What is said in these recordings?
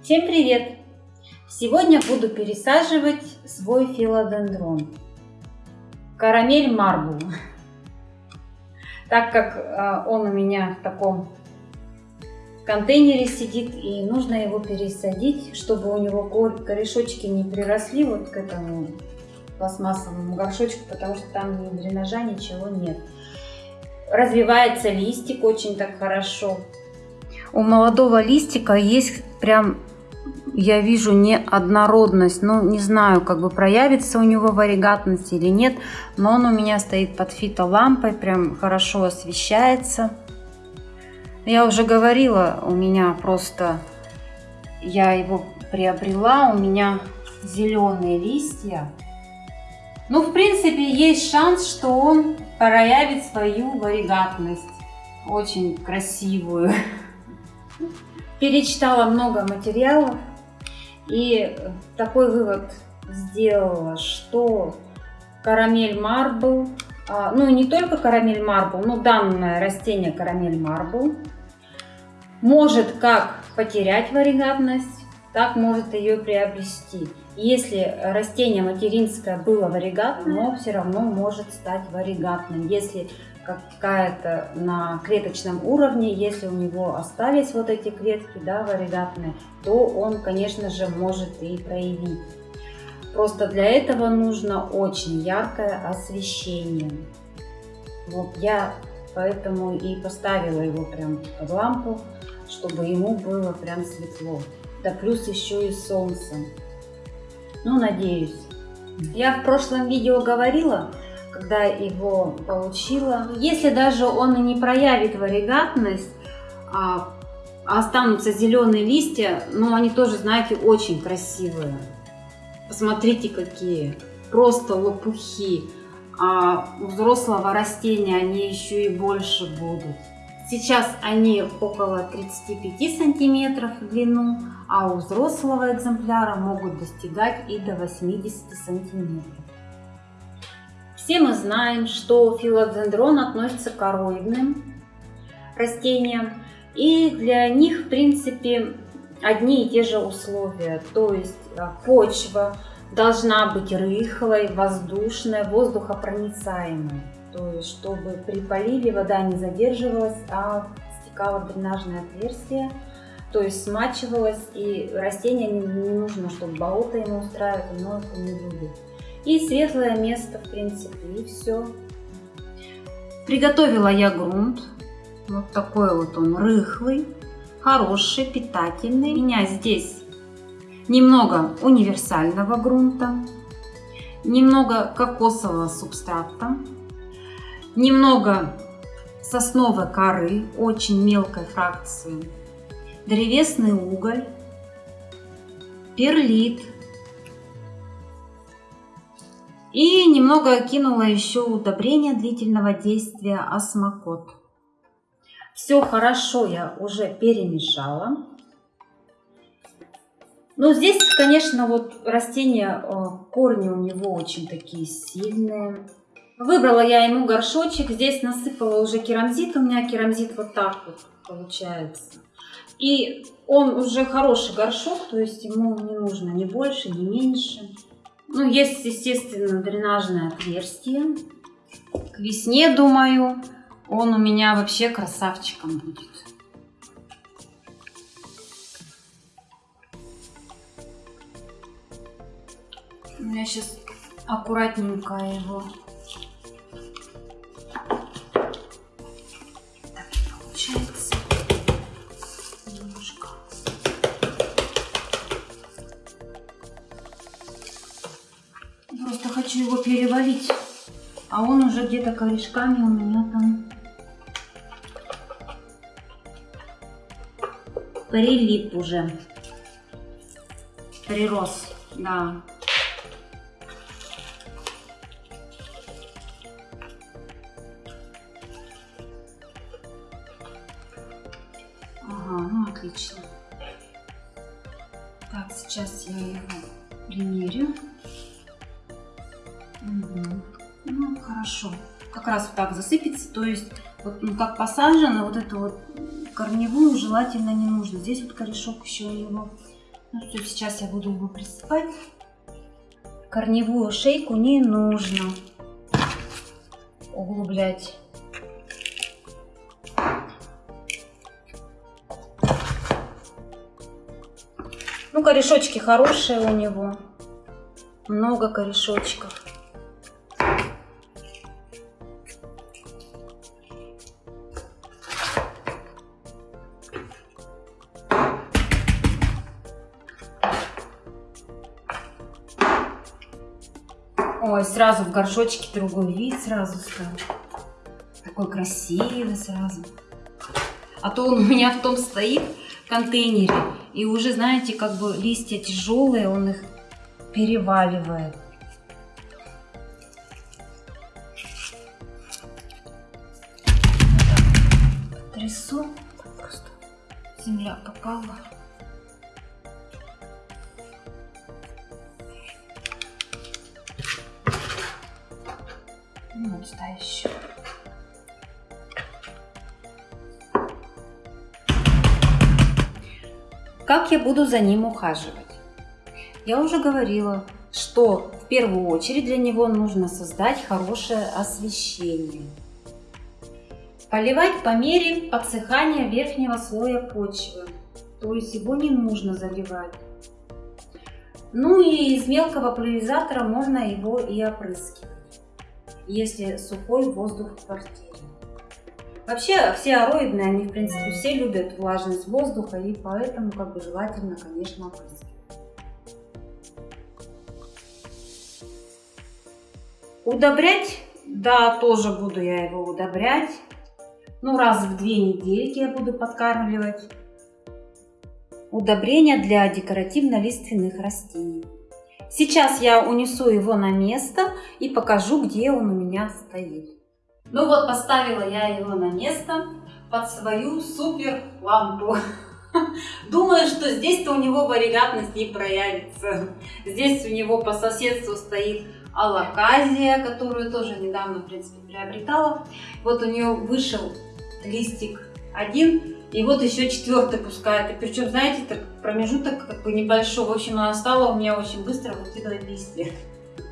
Всем привет! Сегодня буду пересаживать свой филодендрон. Карамель марбл. Так как а, он у меня в таком контейнере сидит и нужно его пересадить, чтобы у него корешочки не приросли вот к этому пластмассовому горшочку, потому что там ни дренажа, ничего нет. Развивается листик очень так хорошо. У молодого листика есть прям я вижу неоднородность. Ну, не знаю, как бы проявится у него варигатность или нет. Но он у меня стоит под фитолампой, прям хорошо освещается. Я уже говорила, у меня просто... Я его приобрела, у меня зеленые листья. Ну, в принципе, есть шанс, что он проявит свою варигатность. Очень красивую. Перечитала много материалов и такой вывод сделала, что карамель марбл, а, ну не только карамель марбл, но данное растение карамель марбл, может как потерять варигатность, так может ее приобрести. Если растение материнское было варигатным, но все равно может стать варигатным. Если какая-то на клеточном уровне, если у него остались вот эти клетки да, варигатные, то он, конечно же, может и проявить. Просто для этого нужно очень яркое освещение. Вот я поэтому и поставила его прям под лампу, чтобы ему было прям светло. Да плюс еще и солнце. Ну, надеюсь. Я в прошлом видео говорила, когда его получила. Если даже он и не проявит варигатность, а останутся зеленые листья, но они тоже, знаете, очень красивые. Посмотрите, какие. Просто лопухи. А у взрослого растения они еще и больше будут. Сейчас они около 35 сантиметров в длину, а у взрослого экземпляра могут достигать и до 80 сантиметров. Все мы знаем, что филодендрон относится к короидным растениям, и для них, в принципе, одни и те же условия. То есть а, почва должна быть рыхлой, воздушной, воздухопроницаемой. То есть, чтобы при поливе вода не задерживалась, а стекала в дренажное отверстие, то есть смачивалась, и растение не, нужно, чтобы болото ему устраивать, оно это не любит и светлое место, в принципе, и все. Приготовила я грунт. Вот такой вот он рыхлый, хороший, питательный. У меня здесь немного универсального грунта, немного кокосового субстрата, немного сосновой коры, очень мелкой фракции, древесный уголь, перлит, и немного кинула еще удобрения длительного действия осмокот. Все хорошо я уже перемешала. Но здесь, конечно, вот растения, э, корни у него очень такие сильные. Выбрала я ему горшочек, здесь насыпала уже керамзит, у меня керамзит вот так вот получается. И он уже хороший горшок, то есть ему не нужно ни больше, ни меньше. Ну, есть, естественно, дренажное отверстие. К весне, думаю, он у меня вообще красавчиком будет. Я сейчас аккуратненько его перевалить. А он уже где-то корешками у меня там прилип уже. Прирос, да. Ага, ну отлично. Так, сейчас я его примерю. Угу. Ну, хорошо. Как раз вот так засыпется, то есть, вот, ну, как посажено, вот эту вот корневую желательно не нужно. Здесь вот корешок еще у него Ну все, сейчас я буду его присыпать. Корневую шейку не нужно углублять. Ну, корешочки хорошие у него. Много корешочков. Ой, сразу в горшочке другой вид сразу стал. Такой красивый сразу. А то он у меня в том стоит контейнере. И уже, знаете, как бы листья тяжелые, он их переваливает. Трясу. Просто земля попала. Ну, сюда еще. Как я буду за ним ухаживать? Я уже говорила, что в первую очередь для него нужно создать хорошее освещение. Поливать по мере подсыхания верхнего слоя почвы, то есть его не нужно заливать. Ну и из мелкого пульверизатора можно его и опрыскивать если сухой воздух в квартире. Вообще все ароидные, они в принципе все любят влажность воздуха и поэтому как бы желательно, конечно, опрыскивать. Удобрять, да, тоже буду я его удобрять. Ну, раз в две недельки я буду подкармливать. Удобрения для декоративно-лиственных растений. Сейчас я унесу его на место и покажу, где он у меня стоит. Ну вот, поставила я его на место под свою супер лампу. Думаю, что здесь-то у него варигатность не проявится. Здесь у него по соседству стоит алаказия, которую тоже недавно, в принципе, приобретала. Вот у нее вышел листик один, и вот еще четвертый пускает. И причем, знаете, так промежуток как бы небольшой. В общем, она стала у меня очень быстро выкидывать листья.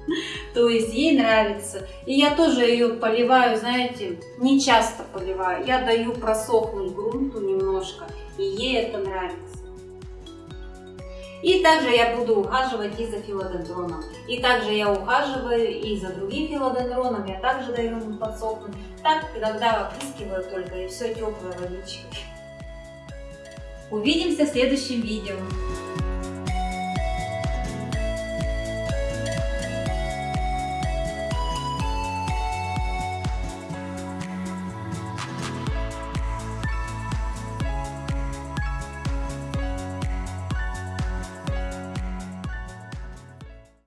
То есть ей нравится. И я тоже ее поливаю, знаете, не часто поливаю. Я даю просохнуть грунту немножко, и ей это нравится. И также я буду ухаживать и за филодендроном. И также я ухаживаю и за другим филодендроном. Я также даю ему подсохнуть. Так иногда опрыскиваю только, и все теплой водичкой. Увидимся в следующем видео.